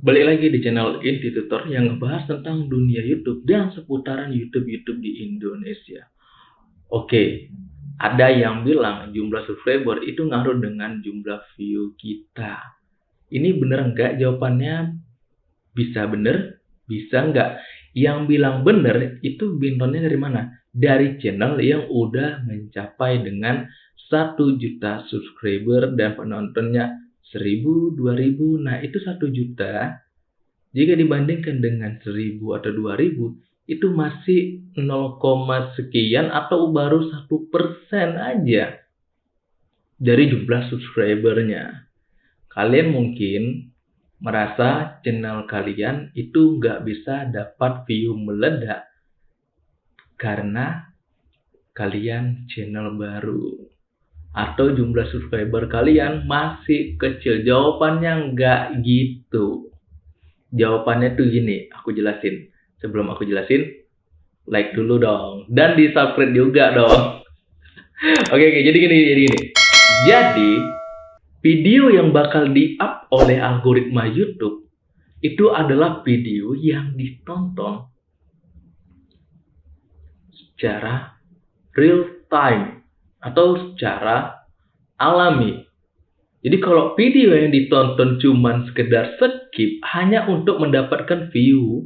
Balik lagi di channel Inti Tutor yang ngebahas tentang dunia YouTube dan seputaran YouTube-YouTube di Indonesia. Oke, ada yang bilang jumlah subscriber itu ngaruh dengan jumlah view kita. Ini bener nggak? Jawabannya bisa bener, bisa nggak. Yang bilang bener itu bintonnya dari mana? Dari channel yang udah mencapai dengan 1 juta subscriber dan penontonnya seribu, dua ribu, nah itu satu juta. Jika dibandingkan dengan seribu atau dua ribu, itu masih 0, sekian atau baru satu persen aja dari jumlah subscribernya. Kalian mungkin merasa channel kalian itu nggak bisa dapat view meledak karena kalian channel baru atau jumlah subscriber kalian masih kecil? Jawabannya nggak gitu. Jawabannya tuh gini, aku jelasin. Sebelum aku jelasin, like dulu dong. Dan di subscribe juga dong. oke, oke, jadi gini, jadi gini. Jadi, video yang bakal di-up oleh algoritma YouTube itu adalah video yang ditonton secara real time atau secara alami. Jadi kalau video yang ditonton cuman sekedar skip hanya untuk mendapatkan view,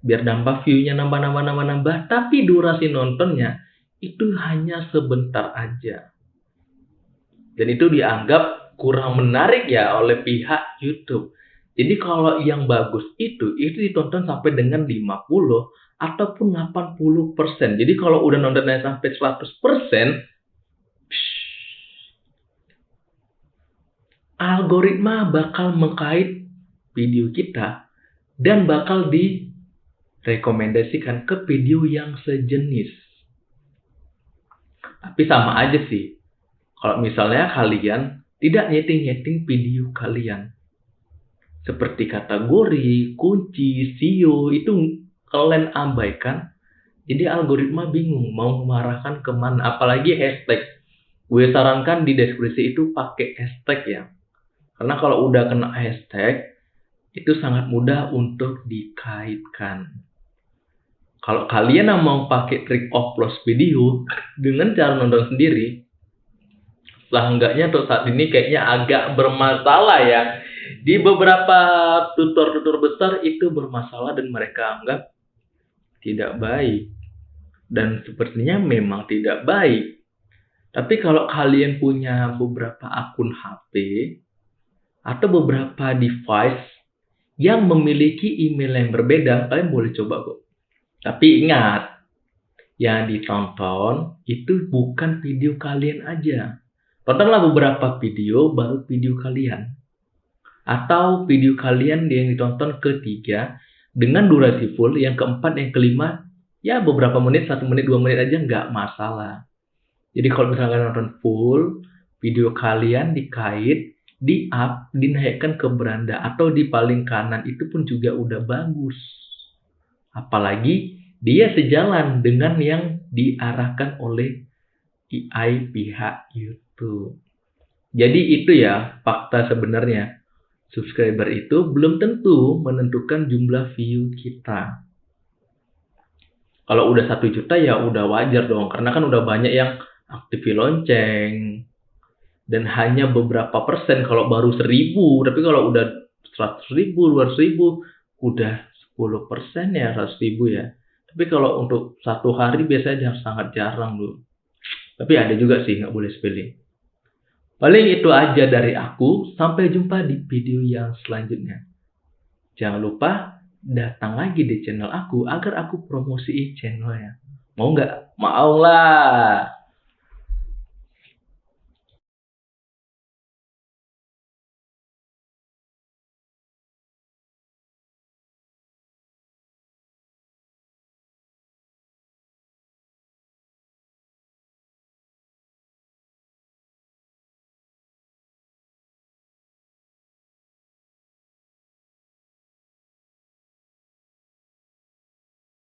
biar nambah view-nya nambah-nambah-nambah-nambah, tapi durasi nontonnya itu hanya sebentar aja. Dan itu dianggap kurang menarik ya oleh pihak YouTube. Jadi kalau yang bagus itu, itu ditonton sampai dengan 50 ataupun 80%. Jadi kalau udah nontonnya sampai 100%, algoritma bakal mengkait video kita dan bakal direkomendasikan ke video yang sejenis. Tapi sama aja sih. Kalau misalnya kalian tidak nyeting-nyeting video kalian. Seperti kategori, kunci, SEO, itu kalian abaikan. Jadi algoritma bingung mau mengarahkan ke mana. Apalagi hashtag. Gue sarankan di deskripsi itu pakai hashtag ya. Karena kalau udah kena hashtag, itu sangat mudah untuk dikaitkan. Kalau kalian yang mau pakai trik upload video dengan cara nonton sendiri, seenggaknya untuk saat ini kayaknya agak bermasalah ya. Di beberapa tutor-tutor besar itu bermasalah dan mereka anggap tidak baik. Dan sepertinya memang tidak baik. Tapi kalau kalian punya beberapa akun HP, atau beberapa device yang memiliki email yang berbeda, kalian boleh coba kok. Tapi ingat, yang ditonton itu bukan video kalian aja. Tontonlah beberapa video, baru video kalian. Atau video kalian yang ditonton ketiga, dengan durasi full, yang keempat, yang kelima, ya beberapa menit, satu menit, dua menit aja nggak masalah. Jadi kalau misalnya nonton full, video kalian dikait di up, dinaikkan ke beranda atau di paling kanan itu pun juga udah bagus. Apalagi dia sejalan dengan yang diarahkan oleh AI pihak YouTube. Jadi itu ya fakta sebenarnya. Subscriber itu belum tentu menentukan jumlah view kita. Kalau udah satu juta ya udah wajar dong, karena kan udah banyak yang aktifin lonceng, dan hanya beberapa persen kalau baru seribu tapi kalau udah seratus ribu dua ribu udah sepuluh persen ya seratus ribu ya. Tapi kalau untuk satu hari biasanya sangat jarang loh tapi ada juga sih nggak boleh sepele. Paling itu aja dari aku. Sampai jumpa di video yang selanjutnya. Jangan lupa datang lagi di channel aku agar aku promosiin channelnya. Mau nggak? Mau lah